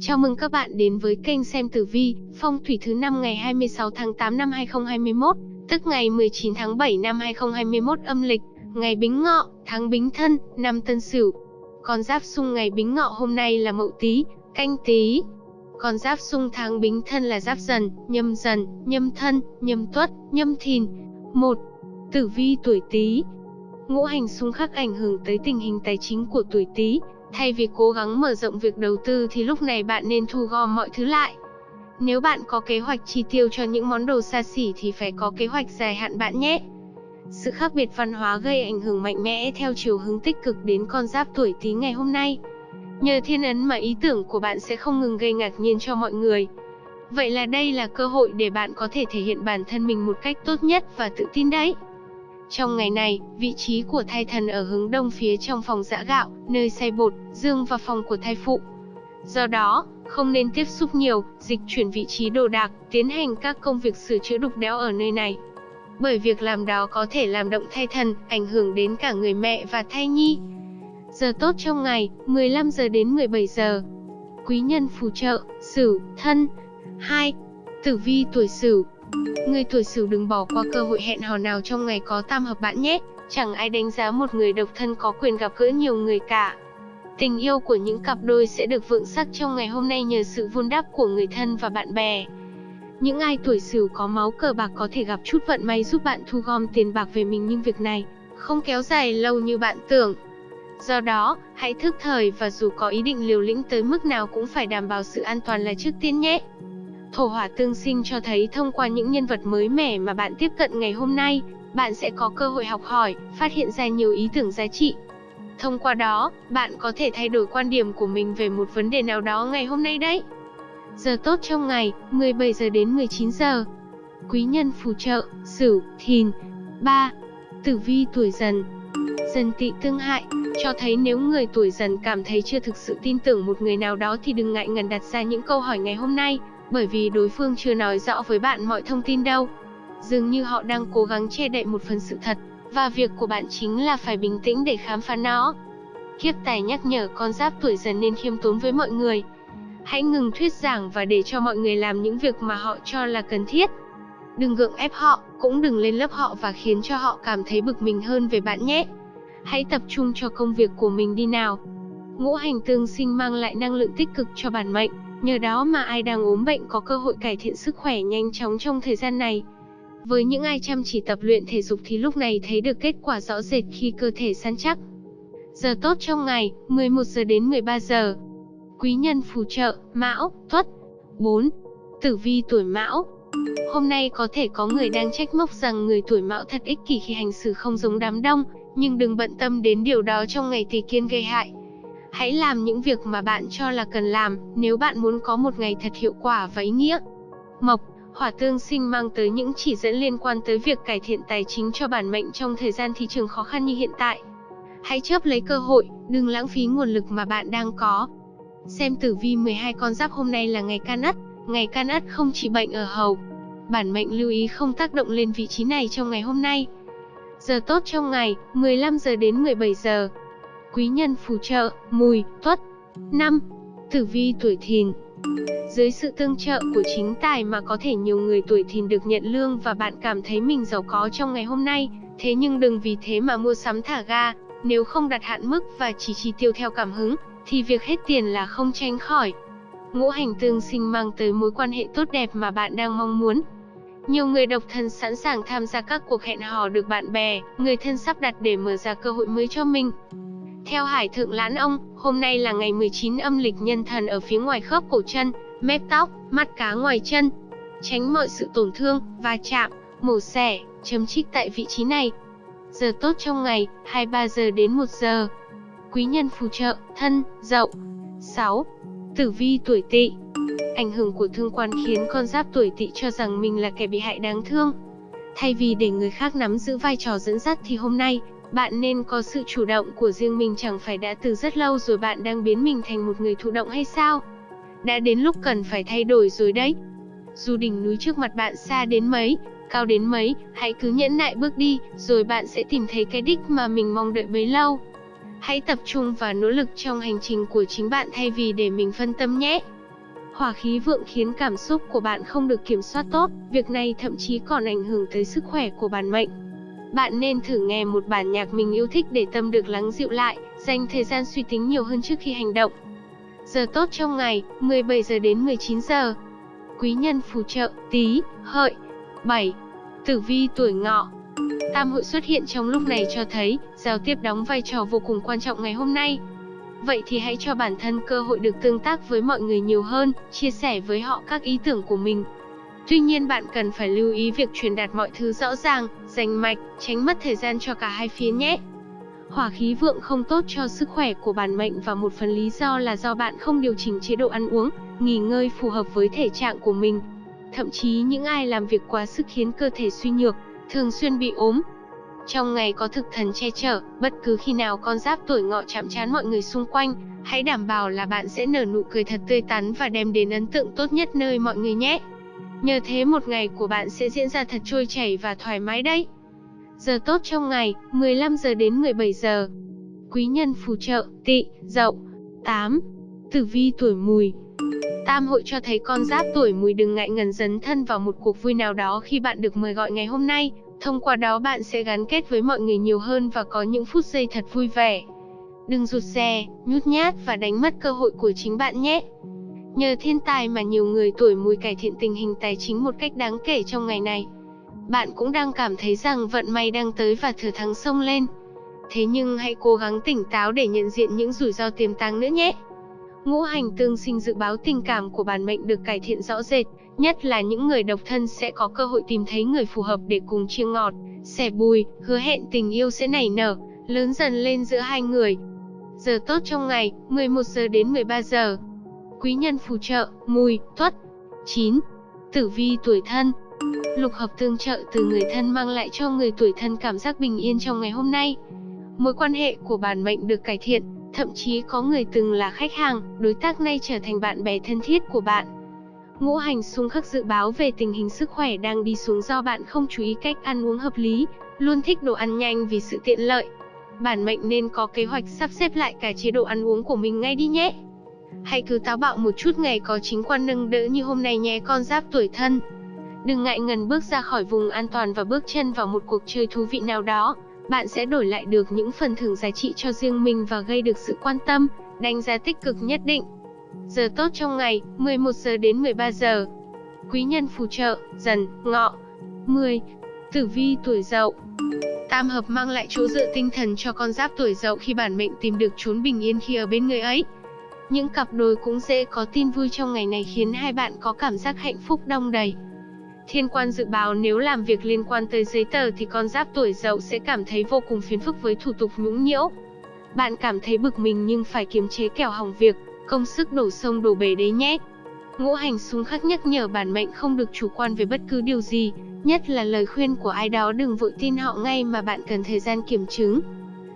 Chào mừng các bạn đến với kênh xem tử vi, phong thủy thứ năm ngày 26 tháng 8 năm 2021, tức ngày 19 tháng 7 năm 2021 âm lịch, ngày Bính Ngọ, tháng Bính Thân, năm Tân Sửu. Con giáp xung ngày Bính Ngọ hôm nay là Mậu Tý, Canh Tý. Con giáp xung tháng Bính Thân là Giáp Dần, Nhâm Dần, Nhâm Thân, Nhâm Tuất, Nhâm Thìn. 1. Tử vi tuổi Tý. Ngũ hành xung khắc ảnh hưởng tới tình hình tài chính của tuổi Tý, Thay vì cố gắng mở rộng việc đầu tư thì lúc này bạn nên thu gom mọi thứ lại. Nếu bạn có kế hoạch chi tiêu cho những món đồ xa xỉ thì phải có kế hoạch dài hạn bạn nhé. Sự khác biệt văn hóa gây ảnh hưởng mạnh mẽ theo chiều hướng tích cực đến con giáp tuổi Tý ngày hôm nay. Nhờ thiên ấn mà ý tưởng của bạn sẽ không ngừng gây ngạc nhiên cho mọi người. Vậy là đây là cơ hội để bạn có thể thể hiện bản thân mình một cách tốt nhất và tự tin đấy. Trong ngày này, vị trí của thai thần ở hướng đông phía trong phòng giã gạo, nơi xay bột, dương và phòng của thai phụ. Do đó, không nên tiếp xúc nhiều, dịch chuyển vị trí đồ đạc, tiến hành các công việc sửa chữa đục đẽo ở nơi này. Bởi việc làm đó có thể làm động thai thần, ảnh hưởng đến cả người mẹ và thai nhi. Giờ tốt trong ngày, 15 giờ đến 17 giờ. Quý nhân phù trợ, Sửu, Thân. 2. Tử vi tuổi Sửu, Người tuổi Sửu đừng bỏ qua cơ hội hẹn hò nào trong ngày có tam hợp bạn nhé. Chẳng ai đánh giá một người độc thân có quyền gặp gỡ nhiều người cả. Tình yêu của những cặp đôi sẽ được vượng sắc trong ngày hôm nay nhờ sự vun đắp của người thân và bạn bè. Những ai tuổi Sửu có máu cờ bạc có thể gặp chút vận may giúp bạn thu gom tiền bạc về mình nhưng việc này không kéo dài lâu như bạn tưởng. Do đó, hãy thức thời và dù có ý định liều lĩnh tới mức nào cũng phải đảm bảo sự an toàn là trước tiên nhé. Thổ hỏa tương sinh cho thấy thông qua những nhân vật mới mẻ mà bạn tiếp cận ngày hôm nay, bạn sẽ có cơ hội học hỏi, phát hiện ra nhiều ý tưởng giá trị. Thông qua đó, bạn có thể thay đổi quan điểm của mình về một vấn đề nào đó ngày hôm nay đấy. Giờ tốt trong ngày, 17 giờ đến 19 giờ. Quý nhân phù trợ, Sửu, Thìn. 3. Tử vi tuổi Dần. Dần Tỵ tương hại, cho thấy nếu người tuổi Dần cảm thấy chưa thực sự tin tưởng một người nào đó thì đừng ngại ngần đặt ra những câu hỏi ngày hôm nay, bởi vì đối phương chưa nói rõ với bạn mọi thông tin đâu. Dường như họ đang cố gắng che đậy một phần sự thật, và việc của bạn chính là phải bình tĩnh để khám phá nó. Kiếp tài nhắc nhở con giáp tuổi dần nên khiêm tốn với mọi người. Hãy ngừng thuyết giảng và để cho mọi người làm những việc mà họ cho là cần thiết. Đừng gượng ép họ, cũng đừng lên lớp họ và khiến cho họ cảm thấy bực mình hơn về bạn nhé. Hãy tập trung cho công việc của mình đi nào. Ngũ hành tương sinh mang lại năng lượng tích cực cho bản mệnh, Nhờ đó mà ai đang ốm bệnh có cơ hội cải thiện sức khỏe nhanh chóng trong thời gian này. Với những ai chăm chỉ tập luyện thể dục thì lúc này thấy được kết quả rõ rệt khi cơ thể săn chắc. Giờ tốt trong ngày, 11 giờ đến 13 giờ. Quý nhân phù trợ, Mão, Tuất. 4. Tử vi tuổi Mão. Hôm nay có thể có người đang trách móc rằng người tuổi Mão thật ích kỷ khi hành xử không giống đám đông, nhưng đừng bận tâm đến điều đó trong ngày tỷ kiên gây hại. Hãy làm những việc mà bạn cho là cần làm, nếu bạn muốn có một ngày thật hiệu quả và ý nghĩa. Mộc, hỏa tương sinh mang tới những chỉ dẫn liên quan tới việc cải thiện tài chính cho bản mệnh trong thời gian thị trường khó khăn như hiện tại. Hãy chớp lấy cơ hội, đừng lãng phí nguồn lực mà bạn đang có. Xem tử vi 12 con giáp hôm nay là ngày can ất, ngày can ất không chỉ bệnh ở hầu. Bản mệnh lưu ý không tác động lên vị trí này trong ngày hôm nay. Giờ tốt trong ngày, 15 giờ đến 17 giờ quý nhân phù trợ, mùi, tuất. 5. Tử vi tuổi thìn Dưới sự tương trợ của chính tài mà có thể nhiều người tuổi thìn được nhận lương và bạn cảm thấy mình giàu có trong ngày hôm nay, thế nhưng đừng vì thế mà mua sắm thả ga, nếu không đặt hạn mức và chỉ chi tiêu theo cảm hứng, thì việc hết tiền là không tránh khỏi. Ngũ hành tương sinh mang tới mối quan hệ tốt đẹp mà bạn đang mong muốn. Nhiều người độc thân sẵn sàng tham gia các cuộc hẹn hò được bạn bè, người thân sắp đặt để mở ra cơ hội mới cho mình. Theo Hải Thượng Lãn Ông, hôm nay là ngày 19 âm lịch nhân thần ở phía ngoài khớp cổ chân, mép tóc, mắt cá ngoài chân. Tránh mọi sự tổn thương, va chạm, mổ xẻ, chấm trích tại vị trí này. Giờ tốt trong ngày, 23 giờ đến 1 giờ. Quý nhân phù trợ, thân, dậu. 6. Tử vi tuổi tỵ Ảnh hưởng của thương quan khiến con giáp tuổi tỵ cho rằng mình là kẻ bị hại đáng thương. Thay vì để người khác nắm giữ vai trò dẫn dắt thì hôm nay, bạn nên có sự chủ động của riêng mình chẳng phải đã từ rất lâu rồi bạn đang biến mình thành một người thụ động hay sao? Đã đến lúc cần phải thay đổi rồi đấy. Dù đỉnh núi trước mặt bạn xa đến mấy, cao đến mấy, hãy cứ nhẫn nại bước đi, rồi bạn sẽ tìm thấy cái đích mà mình mong đợi bấy lâu. Hãy tập trung và nỗ lực trong hành trình của chính bạn thay vì để mình phân tâm nhé. Hỏa khí vượng khiến cảm xúc của bạn không được kiểm soát tốt, việc này thậm chí còn ảnh hưởng tới sức khỏe của bản mệnh. Bạn nên thử nghe một bản nhạc mình yêu thích để tâm được lắng dịu lại, dành thời gian suy tính nhiều hơn trước khi hành động. Giờ tốt trong ngày, 17 giờ đến 19 giờ. Quý nhân phù trợ, tí, hợi. 7. Tử vi tuổi ngọ Tam hội xuất hiện trong lúc này cho thấy, giao tiếp đóng vai trò vô cùng quan trọng ngày hôm nay. Vậy thì hãy cho bản thân cơ hội được tương tác với mọi người nhiều hơn, chia sẻ với họ các ý tưởng của mình. Tuy nhiên bạn cần phải lưu ý việc truyền đạt mọi thứ rõ ràng, rành mạch, tránh mất thời gian cho cả hai phía nhé. Hỏa khí vượng không tốt cho sức khỏe của bản mệnh và một phần lý do là do bạn không điều chỉnh chế độ ăn uống, nghỉ ngơi phù hợp với thể trạng của mình. Thậm chí những ai làm việc quá sức khiến cơ thể suy nhược, thường xuyên bị ốm. Trong ngày có thực thần che chở, bất cứ khi nào con giáp tuổi ngọ chạm trán mọi người xung quanh, hãy đảm bảo là bạn sẽ nở nụ cười thật tươi tắn và đem đến ấn tượng tốt nhất nơi mọi người nhé. Nhờ thế một ngày của bạn sẽ diễn ra thật trôi chảy và thoải mái đấy. Giờ tốt trong ngày, 15 giờ đến 17 giờ. Quý nhân phù trợ, tị, dậu. 8. Tử vi tuổi mùi, Tam hội cho thấy con giáp tuổi mùi đừng ngại ngần dấn thân vào một cuộc vui nào đó khi bạn được mời gọi ngày hôm nay, thông qua đó bạn sẽ gắn kết với mọi người nhiều hơn và có những phút giây thật vui vẻ. Đừng rụt rè, nhút nhát và đánh mất cơ hội của chính bạn nhé. Nhờ thiên tài mà nhiều người tuổi mùi cải thiện tình hình tài chính một cách đáng kể trong ngày này. Bạn cũng đang cảm thấy rằng vận may đang tới và thừa thắng sông lên. Thế nhưng hãy cố gắng tỉnh táo để nhận diện những rủi ro tiềm tàng nữa nhé. Ngũ hành tương sinh dự báo tình cảm của bản mệnh được cải thiện rõ rệt, nhất là những người độc thân sẽ có cơ hội tìm thấy người phù hợp để cùng chia ngọt, sẻ bùi, hứa hẹn tình yêu sẽ nảy nở, lớn dần lên giữa hai người. Giờ tốt trong ngày, 11 giờ đến 13 giờ. Quý nhân phù trợ, mùi, tuất. 9. Tử vi tuổi thân Lục hợp tương trợ từ người thân mang lại cho người tuổi thân cảm giác bình yên trong ngày hôm nay. Mối quan hệ của bản mệnh được cải thiện, Thậm chí có người từng là khách hàng, đối tác nay trở thành bạn bè thân thiết của bạn. Ngũ hành xung khắc dự báo về tình hình sức khỏe đang đi xuống do bạn không chú ý cách ăn uống hợp lý, luôn thích đồ ăn nhanh vì sự tiện lợi. Bản mệnh nên có kế hoạch sắp xếp lại cả chế độ ăn uống của mình ngay đi nhé. Hãy cứ táo bạo một chút ngày có chính quan nâng đỡ như hôm nay nhé con giáp tuổi thân. Đừng ngại ngần bước ra khỏi vùng an toàn và bước chân vào một cuộc chơi thú vị nào đó bạn sẽ đổi lại được những phần thưởng giá trị cho riêng mình và gây được sự quan tâm, đánh giá tích cực nhất định. Giờ tốt trong ngày, 11 giờ đến 13 giờ. Quý nhân phù trợ, dần, ngọ. 10. Tử vi tuổi dậu Tam hợp mang lại chỗ dựa tinh thần cho con giáp tuổi dậu khi bản mệnh tìm được chốn bình yên khi ở bên người ấy. Những cặp đôi cũng dễ có tin vui trong ngày này khiến hai bạn có cảm giác hạnh phúc đong đầy. Thiên quan dự báo nếu làm việc liên quan tới giấy tờ thì con giáp tuổi dậu sẽ cảm thấy vô cùng phiền phức với thủ tục nhũng nhiễu. Bạn cảm thấy bực mình nhưng phải kiềm chế kẻo hỏng việc, công sức đổ sông đổ bể đấy nhé. Ngũ hành xung khắc nhắc nhở bản mệnh không được chủ quan về bất cứ điều gì, nhất là lời khuyên của ai đó đừng vội tin họ ngay mà bạn cần thời gian kiểm chứng.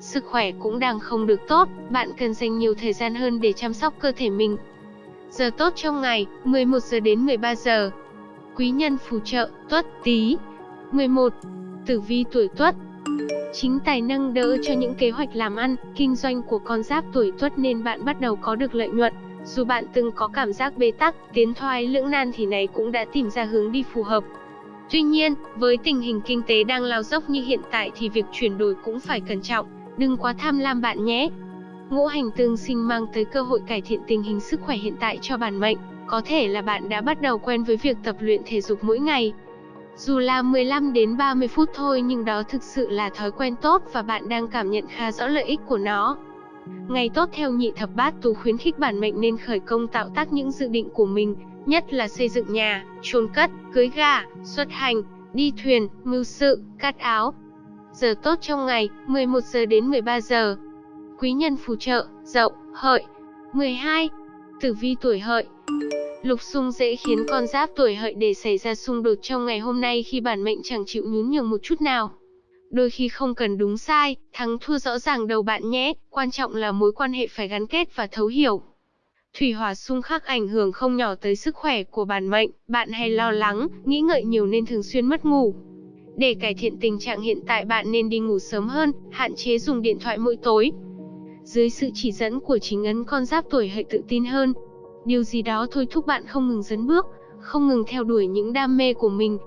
Sức khỏe cũng đang không được tốt, bạn cần dành nhiều thời gian hơn để chăm sóc cơ thể mình. Giờ tốt trong ngày, 11 giờ đến 13 giờ quý nhân phù trợ, tuất, tý. 11. Tử vi tuổi tuất Chính tài năng đỡ cho những kế hoạch làm ăn, kinh doanh của con giáp tuổi tuất nên bạn bắt đầu có được lợi nhuận. Dù bạn từng có cảm giác bế tắc, tiến thoái lưỡng nan thì này cũng đã tìm ra hướng đi phù hợp. Tuy nhiên, với tình hình kinh tế đang lao dốc như hiện tại thì việc chuyển đổi cũng phải cẩn trọng, đừng quá tham lam bạn nhé. Ngũ hành tương sinh mang tới cơ hội cải thiện tình hình sức khỏe hiện tại cho bản mệnh. Có thể là bạn đã bắt đầu quen với việc tập luyện thể dục mỗi ngày. Dù là 15 đến 30 phút thôi nhưng đó thực sự là thói quen tốt và bạn đang cảm nhận khá rõ lợi ích của nó. Ngày tốt theo nhị thập bát tú khuyến khích bản mệnh nên khởi công tạo tác những dự định của mình, nhất là xây dựng nhà, chôn cất, cưới gà, xuất hành, đi thuyền, mưu sự, cắt áo. Giờ tốt trong ngày, 11 giờ đến 13 giờ. Quý nhân phù trợ, dậu, hợi. 12. Tử vi tuổi hợi Lục xung dễ khiến con giáp tuổi hợi để xảy ra xung đột trong ngày hôm nay khi bản mệnh chẳng chịu nhún nhường một chút nào. Đôi khi không cần đúng sai, thắng thua rõ ràng đầu bạn nhé, quan trọng là mối quan hệ phải gắn kết và thấu hiểu. Thủy hỏa xung khắc ảnh hưởng không nhỏ tới sức khỏe của bản mệnh, bạn hay lo lắng, nghĩ ngợi nhiều nên thường xuyên mất ngủ. Để cải thiện tình trạng hiện tại bạn nên đi ngủ sớm hơn, hạn chế dùng điện thoại mỗi tối. dưới sự chỉ dẫn của chính ấn con giáp tuổi hợi tự tin hơn. Điều gì đó thôi thúc bạn không ngừng dấn bước, không ngừng theo đuổi những đam mê của mình.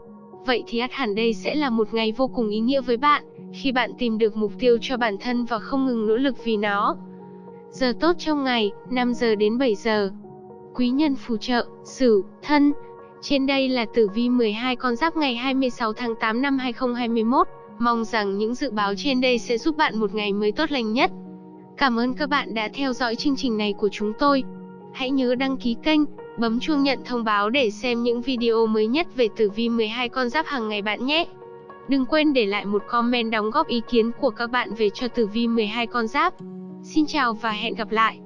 Vậy thì ắt hẳn đây sẽ là một ngày vô cùng ý nghĩa với bạn, khi bạn tìm được mục tiêu cho bản thân và không ngừng nỗ lực vì nó. Giờ tốt trong ngày, 5 giờ đến 7 giờ. Quý nhân phù trợ, Sửu, Thân. Trên đây là tử vi 12 con giáp ngày 26 tháng 8 năm 2021. Mong rằng những dự báo trên đây sẽ giúp bạn một ngày mới tốt lành nhất. Cảm ơn các bạn đã theo dõi chương trình này của chúng tôi. Hãy nhớ đăng ký kênh, bấm chuông nhận thông báo để xem những video mới nhất về tử vi 12 con giáp hàng ngày bạn nhé. Đừng quên để lại một comment đóng góp ý kiến của các bạn về cho tử vi 12 con giáp. Xin chào và hẹn gặp lại.